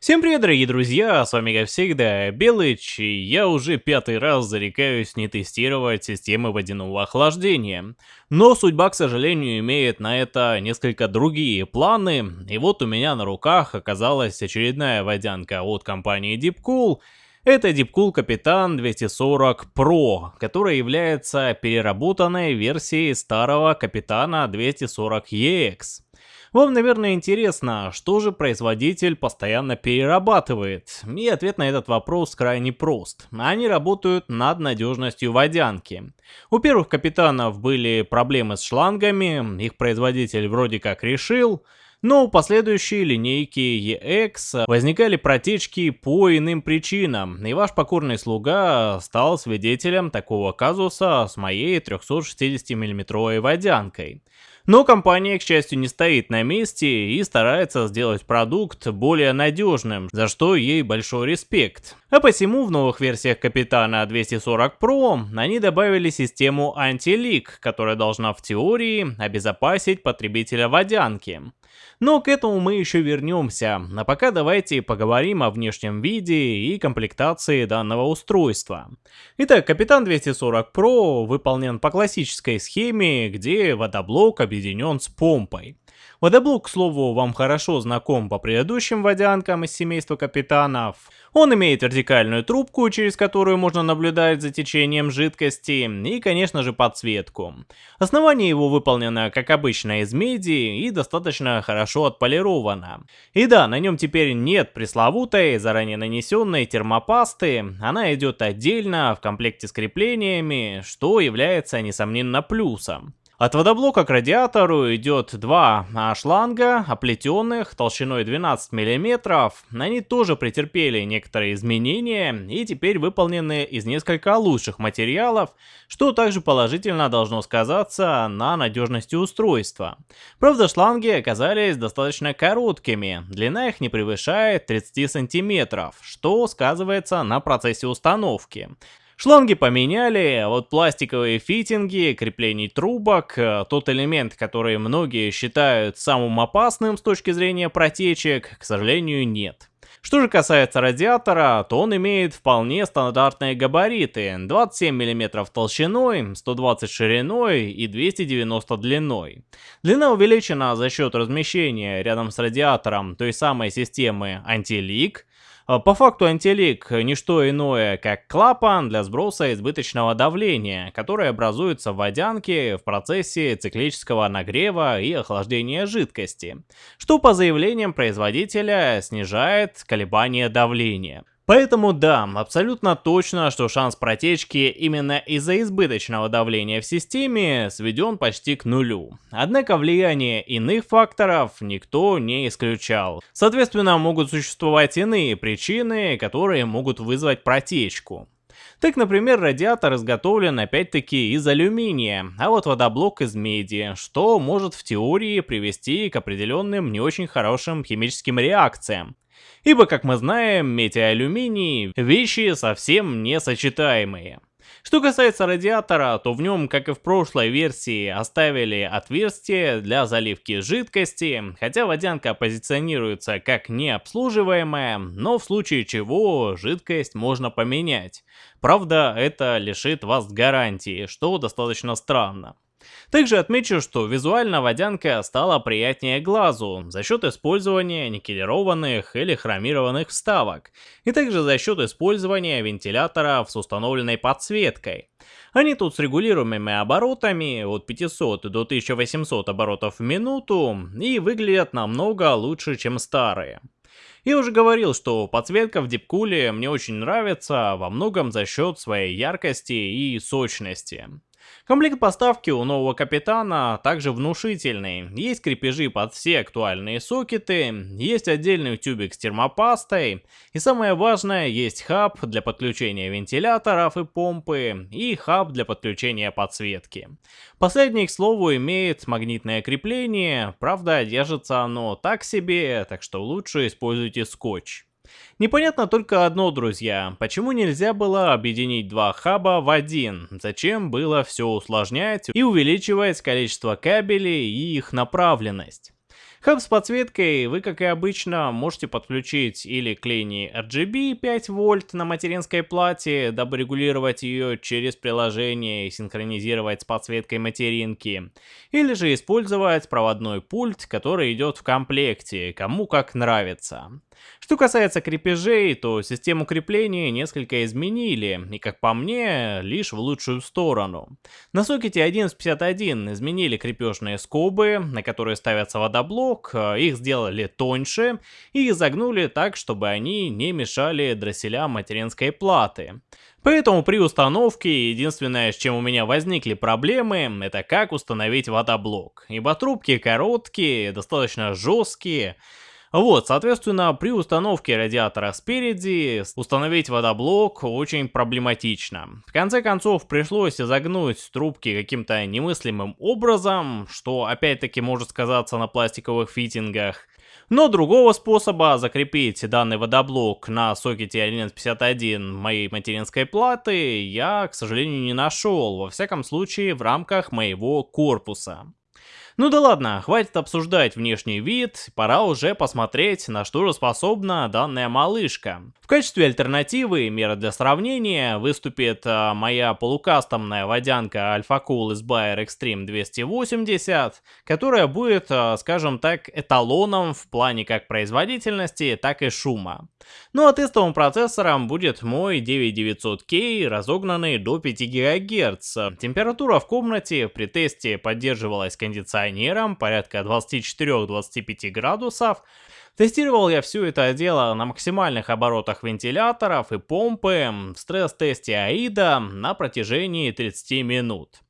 Всем привет, дорогие друзья, с вами как всегда Белыч, и я уже пятый раз зарекаюсь не тестировать системы водяного охлаждения. Но судьба, к сожалению, имеет на это несколько другие планы, и вот у меня на руках оказалась очередная водянка от компании Deepcool, это Deepcool Капитан 240 Pro, которая является переработанной версией старого Капитана 240EX. Вам, наверное, интересно, что же производитель постоянно перерабатывает? И ответ на этот вопрос крайне прост. Они работают над надежностью водянки. У первых капитанов были проблемы с шлангами, их производитель вроде как решил, но у последующей линейки EX возникали протечки по иным причинам, и ваш покорный слуга стал свидетелем такого казуса с моей 360 мм водянкой. Но компания, к счастью, не стоит на месте и старается сделать продукт более надежным, за что ей большой респект. А посему в новых версиях Капитана 240 Pro они добавили систему Anti-Leak, которая должна в теории обезопасить потребителя водянки. Но к этому мы еще вернемся, а пока давайте поговорим о внешнем виде и комплектации данного устройства. Итак, Капитан 240 Pro выполнен по классической схеме, где водоблок объединен с помпой. Водоблок, к слову, вам хорошо знаком по предыдущим водянкам из семейства капитанов. Он имеет вертикальную трубку, через которую можно наблюдать за течением жидкости, и, конечно же, подсветку. Основание его выполнено, как обычно, из меди и достаточно хорошо отполировано. И да, на нем теперь нет пресловутой, заранее нанесенной термопасты, она идет отдельно, в комплекте с креплениями, что является, несомненно, плюсом. От водоблока к радиатору идет два шланга, оплетенных толщиной 12 мм. Они тоже претерпели некоторые изменения и теперь выполнены из несколько лучших материалов, что также положительно должно сказаться на надежности устройства. Правда, шланги оказались достаточно короткими, длина их не превышает 30 см, что сказывается на процессе установки. Шланги поменяли, а вот пластиковые фитинги, креплений трубок, э, тот элемент, который многие считают самым опасным с точки зрения протечек, к сожалению, нет. Что же касается радиатора, то он имеет вполне стандартные габариты 27 мм толщиной, 120 шириной и 290 длиной. Длина увеличена за счет размещения рядом с радиатором той самой системы антилик, по факту антилик не что иное, как клапан для сброса избыточного давления, который образуется в водянке в процессе циклического нагрева и охлаждения жидкости, что по заявлениям производителя снижает колебания давления. Поэтому да, абсолютно точно, что шанс протечки именно из-за избыточного давления в системе сведен почти к нулю. Однако влияние иных факторов никто не исключал. Соответственно, могут существовать иные причины, которые могут вызвать протечку. Так, например, радиатор изготовлен опять-таки из алюминия, а вот водоблок из меди, что может в теории привести к определенным не очень хорошим химическим реакциям. Ибо, как мы знаем, медь и алюминий – вещи совсем несочетаемые. Что касается радиатора, то в нем, как и в прошлой версии, оставили отверстие для заливки жидкости, хотя водянка позиционируется как необслуживаемая, но в случае чего жидкость можно поменять. Правда, это лишит вас гарантии, что достаточно странно. Также отмечу, что визуально водянка стала приятнее глазу за счет использования никелированных или хромированных вставок, и также за счет использования вентиляторов с установленной подсветкой. Они тут с регулируемыми оборотами от 500 до 1800 оборотов в минуту и выглядят намного лучше, чем старые. Я уже говорил, что подсветка в Дипкуле мне очень нравится во многом за счет своей яркости и сочности. Комплект поставки у нового капитана также внушительный. Есть крепежи под все актуальные сокеты, есть отдельный тюбик с термопастой, и самое важное, есть хаб для подключения вентиляторов и помпы, и хаб для подключения подсветки. Последний, к слову, имеет магнитное крепление, правда держится оно так себе, так что лучше используйте скотч. Непонятно только одно, друзья, почему нельзя было объединить два хаба в один? Зачем было все усложнять и увеличивать количество кабелей и их направленность? Хаб с подсветкой вы, как и обычно, можете подключить или к линии RGB 5 вольт на материнской плате, дабы регулировать ее через приложение и синхронизировать с подсветкой материнки, или же использовать проводной пульт, который идет в комплекте, кому как нравится. Что касается крепежей, то систему крепления несколько изменили, и как по мне, лишь в лучшую сторону. На сокете 1151 изменили крепежные скобы, на которые ставятся водоблок, их сделали тоньше и изогнули так, чтобы они не мешали дросселям материнской платы. Поэтому при установке единственное, с чем у меня возникли проблемы, это как установить водоблок. Ибо трубки короткие, достаточно жесткие, вот, соответственно, при установке радиатора спереди установить водоблок очень проблематично. В конце концов, пришлось изогнуть трубки каким-то немыслимым образом, что опять-таки может сказаться на пластиковых фитингах. Но другого способа закрепить данный водоблок на сокете 1151 моей материнской платы я, к сожалению, не нашел, во всяком случае в рамках моего корпуса. Ну да ладно, хватит обсуждать внешний вид, пора уже посмотреть, на что же способна данная малышка. В качестве альтернативы, мера для сравнения, выступит а, моя полукастомная водянка Alpha Cool из Bayer Extreme 280, которая будет, а, скажем так, эталоном в плане как производительности, так и шума. Ну а тестовым процессором будет мой 9900K, разогнанный до 5 ГГц. Температура в комнате при тесте поддерживалась кондиционером кондиционером, порядка 24-25 градусов. Тестировал я все это дело на максимальных оборотах вентиляторов и помпы в стресс-тесте AIDA на протяжении 30 минут.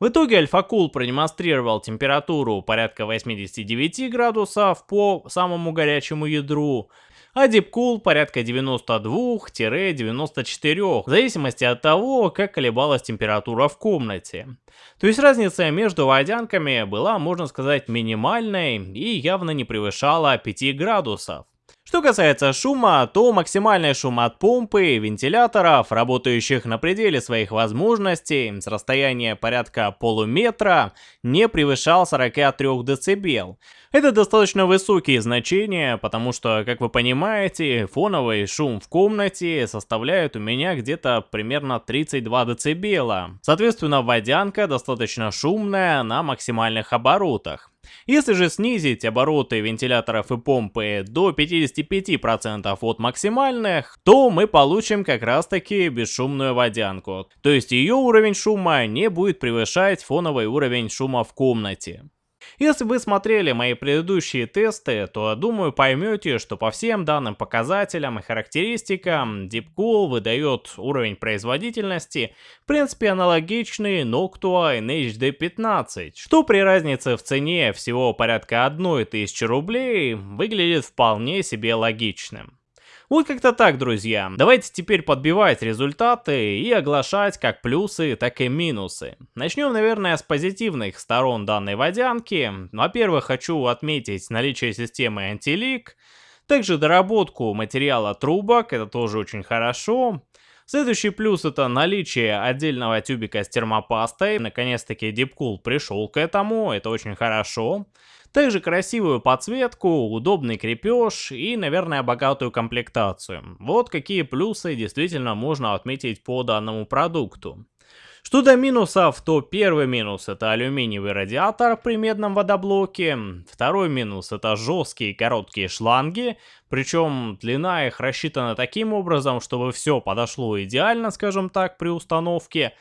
В итоге AlphaCool продемонстрировал температуру порядка 89 градусов по самому горячему ядру, а Deepcool порядка 92-94, в зависимости от того, как колебалась температура в комнате. То есть разница между водянками была, можно сказать, минимальной и явно не превышала 5 градусов. Что касается шума, то максимальный шум от помпы, вентиляторов, работающих на пределе своих возможностей, с расстояния порядка полуметра, не превышал 43 дБ. Это достаточно высокие значения, потому что, как вы понимаете, фоновый шум в комнате составляет у меня где-то примерно 32 дБ. Соответственно, водянка достаточно шумная на максимальных оборотах. Если же снизить обороты вентиляторов и помпы до 55% от максимальных, то мы получим как раз таки бесшумную водянку. То есть ее уровень шума не будет превышать фоновый уровень шума в комнате. Если вы смотрели мои предыдущие тесты, то думаю поймете, что по всем данным показателям и характеристикам Deepcool выдает уровень производительности в принципе аналогичный Noctua NHD15, что при разнице в цене всего порядка 1000 рублей выглядит вполне себе логичным. Вот как-то так, друзья. Давайте теперь подбивать результаты и оглашать как плюсы, так и минусы. Начнем, наверное, с позитивных сторон данной водянки. Во-первых, хочу отметить наличие системы антилик, также доработку материала трубок, это тоже очень хорошо. Следующий плюс это наличие отдельного тюбика с термопастой. Наконец-таки Deepcool пришел к этому, это очень хорошо. Также красивую подсветку, удобный крепеж и, наверное, богатую комплектацию. Вот какие плюсы действительно можно отметить по данному продукту. Что до минусов, то первый минус это алюминиевый радиатор при медном водоблоке, второй минус это жесткие короткие шланги, причем длина их рассчитана таким образом, чтобы все подошло идеально, скажем так, при установке,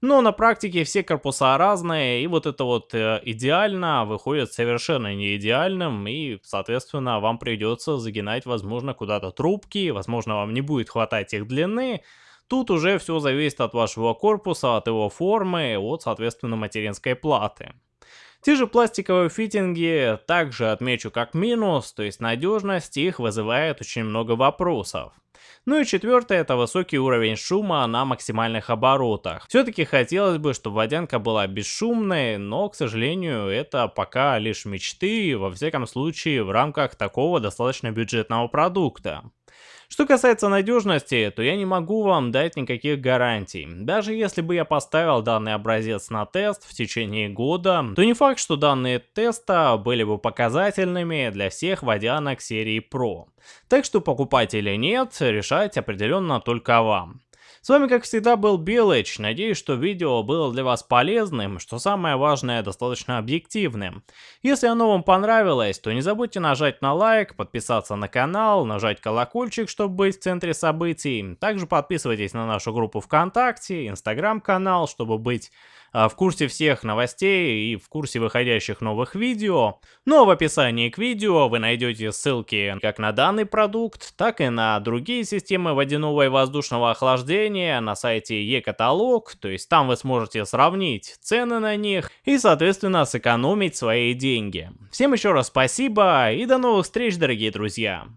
но на практике все корпуса разные, и вот это вот э, идеально выходит совершенно не идеальным, и, соответственно, вам придется загинать, возможно, куда-то трубки, возможно, вам не будет хватать их длины. Тут уже все зависит от вашего корпуса, от его формы, от, соответственно, материнской платы. Те же пластиковые фитинги также отмечу как минус, то есть надежность их вызывает очень много вопросов. Ну и четвертое, это высокий уровень шума на максимальных оборотах. Все-таки хотелось бы, чтобы водянка была бесшумной, но, к сожалению, это пока лишь мечты, во всяком случае, в рамках такого достаточно бюджетного продукта. Что касается надежности, то я не могу вам дать никаких гарантий. Даже если бы я поставил данный образец на тест в течение года, то не факт, что данные теста были бы показательными для всех водянок серии Pro. Так что покупать или нет, решать определенно только вам. С вами как всегда был Белыч, надеюсь, что видео было для вас полезным, что самое важное, достаточно объективным. Если оно вам понравилось, то не забудьте нажать на лайк, подписаться на канал, нажать колокольчик, чтобы быть в центре событий. Также подписывайтесь на нашу группу ВКонтакте, Инстаграм-канал, чтобы быть в курсе всех новостей и в курсе выходящих новых видео. Ну а в описании к видео вы найдете ссылки как на данный продукт, так и на другие системы водяного и воздушного охлаждения на сайте e-каталог, то есть там вы сможете сравнить цены на них и соответственно сэкономить свои деньги. Всем еще раз спасибо и до новых встреч, дорогие друзья!